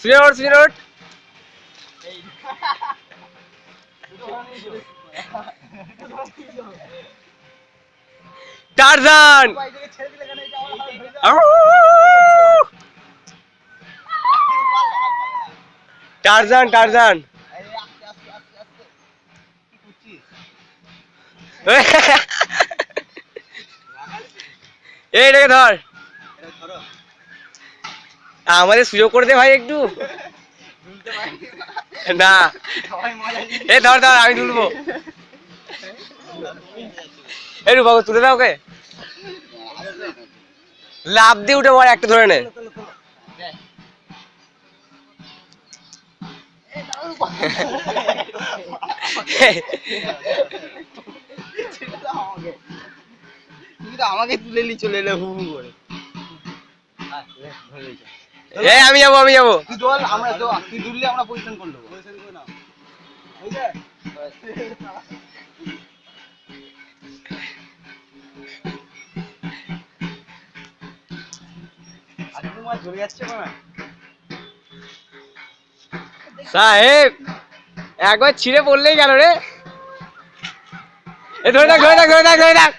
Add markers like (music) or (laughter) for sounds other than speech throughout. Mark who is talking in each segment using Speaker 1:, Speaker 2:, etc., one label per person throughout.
Speaker 1: সুজন ওঠ সুজন ওঠ Tarzan! Tarzan Tarzan. (laughs) এই রেখে ধর। আমাদের সুযোগ করে দে ভাই একটু। না। এই ধর ধর, আমি তুলবো। এই রূপাকে তুলে দাও ওকে। লাভ দিয়ে উঠে পর একটা ধরে নে।
Speaker 2: আমাকে তুলে নি চলে এলে হু হু করে।
Speaker 1: এই আমি যাব আমি যাব।
Speaker 2: তুই দোল? আমরা তো তুই দুললে আমরা পজিশন করে পজিশন করে নাও
Speaker 1: সাহেব একবার ছিঁড়ে পড়লেই গেল রে? এ ধরে থাক ধরে থাক ধরে থাক ধরে থাক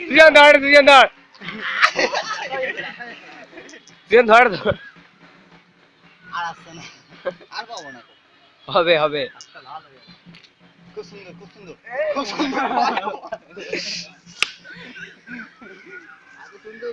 Speaker 1: দুজন ধর দুজন ধর। (laughs) দুজন ধর ধর।
Speaker 2: আর আসছে না। আর পাবো না।
Speaker 1: হবে হবে।
Speaker 2: খুব সুন্দর খুব সুন্দর। খুব সুন্দর। (laughs)